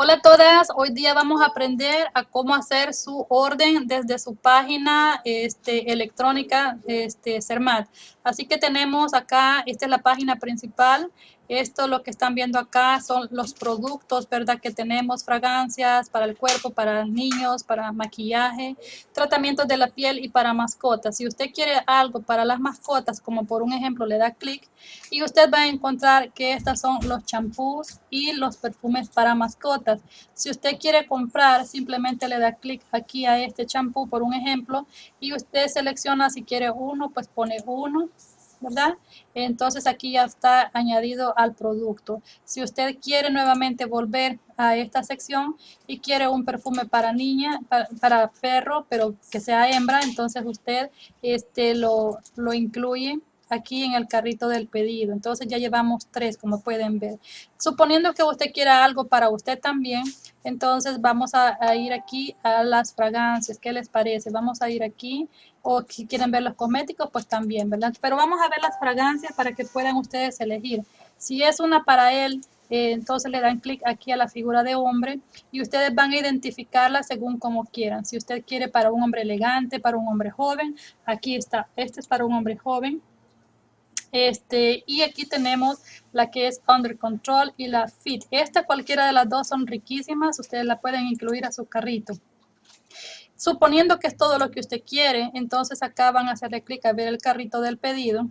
Hola a todas, hoy día vamos a aprender a cómo hacer su orden desde su página este, electrónica este, CERMAT. Así que tenemos acá, esta es la página principal, esto lo que están viendo acá son los productos, ¿verdad? Que tenemos fragancias para el cuerpo, para niños, para maquillaje, tratamientos de la piel y para mascotas. Si usted quiere algo para las mascotas, como por un ejemplo, le da clic y usted va a encontrar que estos son los champús y los perfumes para mascotas. Si usted quiere comprar, simplemente le da clic aquí a este champú, por un ejemplo, y usted selecciona si quiere uno, pues pone uno ¿verdad? Entonces aquí ya está añadido al producto. Si usted quiere nuevamente volver a esta sección y quiere un perfume para niña, para, perro, pero que sea hembra, entonces usted este, lo, lo incluye aquí en el carrito del pedido. Entonces ya llevamos tres, como pueden ver. Suponiendo que usted quiera algo para usted también, entonces vamos a, ir aquí a las fragancias. ¿Qué les parece? Vamos a ir aquí o si quieren ver los cosméticos, pues también, ¿verdad? Pero vamos a ver las fragancias para que puedan ustedes elegir. Si es una para él, eh, entonces le dan clic aquí a la figura de hombre y ustedes van a identificarla según como quieran. Si usted quiere para un hombre elegante, para un hombre joven, aquí está. Este es para un hombre joven. Este, y aquí tenemos la que es Under Control y la Fit. Esta cualquiera de las dos son riquísimas, ustedes la pueden incluir a su carrito. Suponiendo que es todo lo que usted quiere, entonces acá van a hacerle clic a ver el carrito del pedido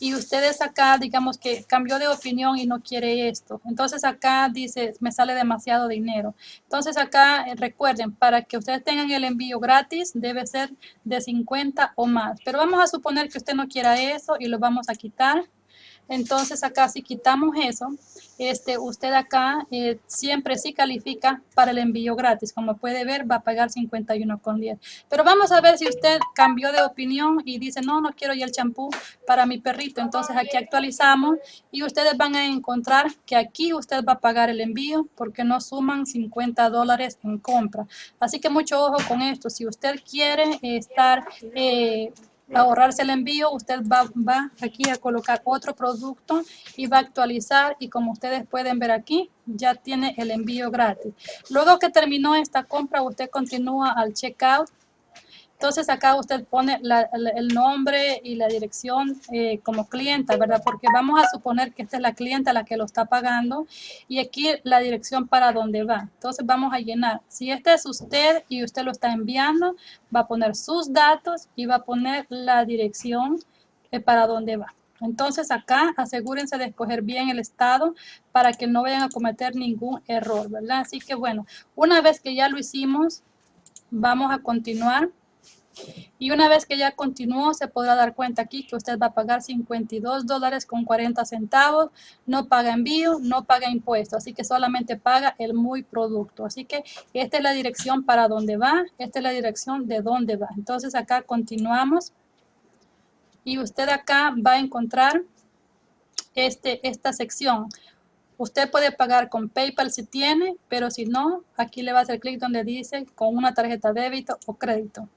y ustedes acá, digamos que cambió de opinión y no quiere esto. Entonces acá dice, me sale demasiado dinero. Entonces acá eh, recuerden, para que ustedes tengan el envío gratis debe ser de 50 o más. Pero vamos a suponer que usted no quiera eso y lo vamos a quitar. Entonces acá si quitamos eso, este, usted acá eh, siempre sí califica para el envío gratis. Como puede ver, va a pagar 51,10. Pero vamos a ver si usted cambió de opinión y dice, no, no quiero ya el champú para mi perrito. Entonces aquí actualizamos y ustedes van a encontrar que aquí usted va a pagar el envío porque no suman 50 dólares en compra. Así que mucho ojo con esto. Si usted quiere estar... Eh, ahorrarse el envío, usted va, va aquí a colocar otro producto y va a actualizar y como ustedes pueden ver aquí, ya tiene el envío gratis. Luego que terminó esta compra, usted continúa al checkout entonces acá usted pone el nombre y la dirección eh, como clienta, ¿verdad? Porque vamos a suponer que esta es la clienta la que lo está pagando y aquí la dirección para dónde va. Entonces vamos a llenar. Si este es usted y usted lo está enviando, va a poner sus datos y va a poner la dirección eh, para dónde va. Entonces acá asegúrense de escoger bien el estado para que no vayan a cometer ningún error, ¿verdad? Así que bueno, una vez que ya lo hicimos, vamos a continuar y una vez que ya continuó, se podrá dar cuenta aquí que usted va a pagar 52 dólares con 40 centavos, no paga envío, no paga impuestos, así que solamente paga el muy producto. Así que esta es la dirección para dónde va, esta es la dirección de dónde va. Entonces acá continuamos y usted acá va a encontrar este, esta sección. Usted puede pagar con PayPal si tiene, pero si no, aquí le va a hacer clic donde dice con una tarjeta débito o crédito.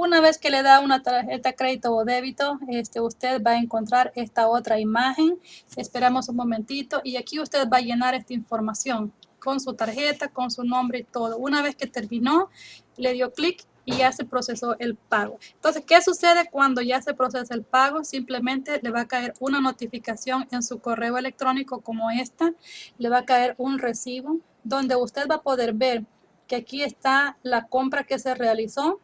Una vez que le da una tarjeta crédito o débito, este, usted va a encontrar esta otra imagen. Esperamos un momentito y aquí usted va a llenar esta información con su tarjeta, con su nombre y todo. Una vez que terminó, le dio clic y ya se procesó el pago. Entonces, ¿qué sucede cuando ya se procesa el pago? Simplemente le va a caer una notificación en su correo electrónico como esta. Le va a caer un recibo donde usted va a poder ver que aquí está la compra que se realizó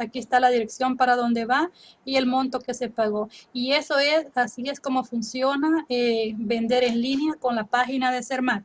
Aquí está la dirección para dónde va y el monto que se pagó. Y eso es, así es como funciona eh, vender en línea con la página de Cermat.